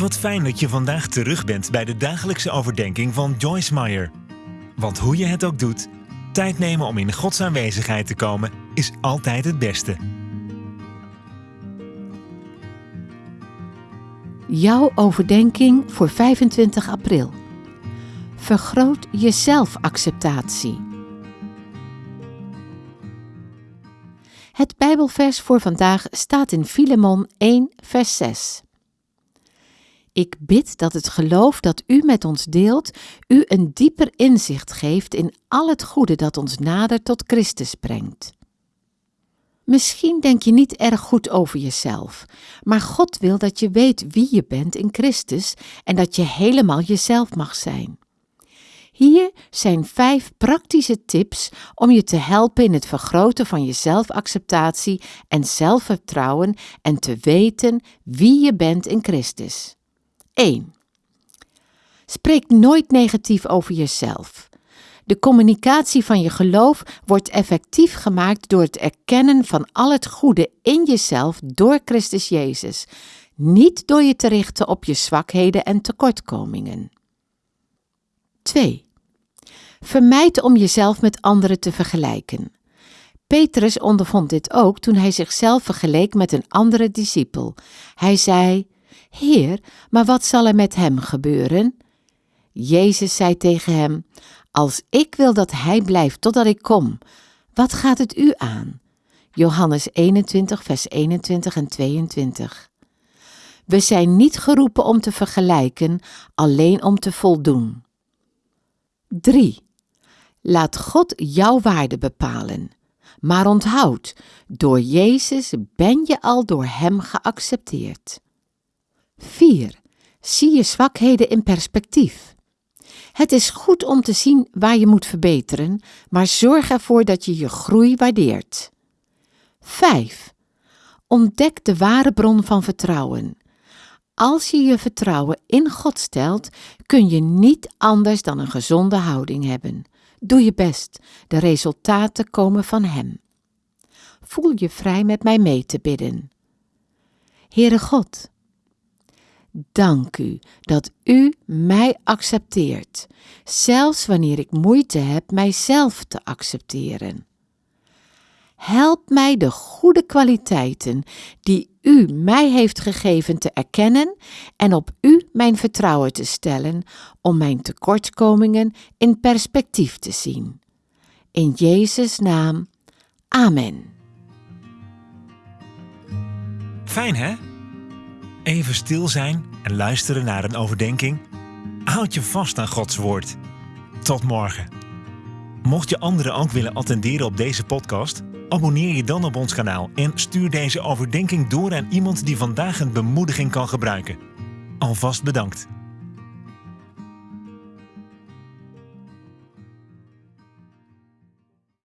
Wat fijn dat je vandaag terug bent bij de dagelijkse overdenking van Joyce Meyer. Want hoe je het ook doet, tijd nemen om in Gods aanwezigheid te komen is altijd het beste. Jouw overdenking voor 25 april. Vergroot je zelfacceptatie. Het Bijbelvers voor vandaag staat in Filemon 1, vers 6. Ik bid dat het geloof dat u met ons deelt, u een dieper inzicht geeft in al het goede dat ons nader tot Christus brengt. Misschien denk je niet erg goed over jezelf, maar God wil dat je weet wie je bent in Christus en dat je helemaal jezelf mag zijn. Hier zijn vijf praktische tips om je te helpen in het vergroten van je zelfacceptatie en zelfvertrouwen en te weten wie je bent in Christus. 1. Spreek nooit negatief over jezelf. De communicatie van je geloof wordt effectief gemaakt door het erkennen van al het goede in jezelf door Christus Jezus, niet door je te richten op je zwakheden en tekortkomingen. 2. Vermijd om jezelf met anderen te vergelijken. Petrus ondervond dit ook toen hij zichzelf vergeleek met een andere discipel. Hij zei: Heer, maar wat zal er met hem gebeuren? Jezus zei tegen hem: Als ik wil dat hij blijft totdat ik kom, wat gaat het u aan? Johannes 21, vers 21 en 22. We zijn niet geroepen om te vergelijken, alleen om te voldoen. 3. Laat God jouw waarde bepalen. Maar onthoud, door Jezus ben je al door Hem geaccepteerd. 4. Zie je zwakheden in perspectief. Het is goed om te zien waar je moet verbeteren, maar zorg ervoor dat je je groei waardeert. 5. Ontdek de ware bron van vertrouwen. Als je je vertrouwen in God stelt, kun je niet anders dan een gezonde houding hebben. Doe je best, de resultaten komen van Hem. Voel je vrij met mij mee te bidden. Heere God, dank u dat u mij accepteert, zelfs wanneer ik moeite heb mijzelf te accepteren. Help mij de goede kwaliteiten die u mij heeft gegeven te erkennen en op u mijn vertrouwen te stellen om mijn tekortkomingen in perspectief te zien. In Jezus' naam. Amen. Fijn hè? Even stil zijn en luisteren naar een overdenking. Houd je vast aan Gods woord. Tot morgen. Mocht je anderen ook willen attenderen op deze podcast, abonneer je dan op ons kanaal en stuur deze overdenking door aan iemand die vandaag een bemoediging kan gebruiken. Alvast bedankt.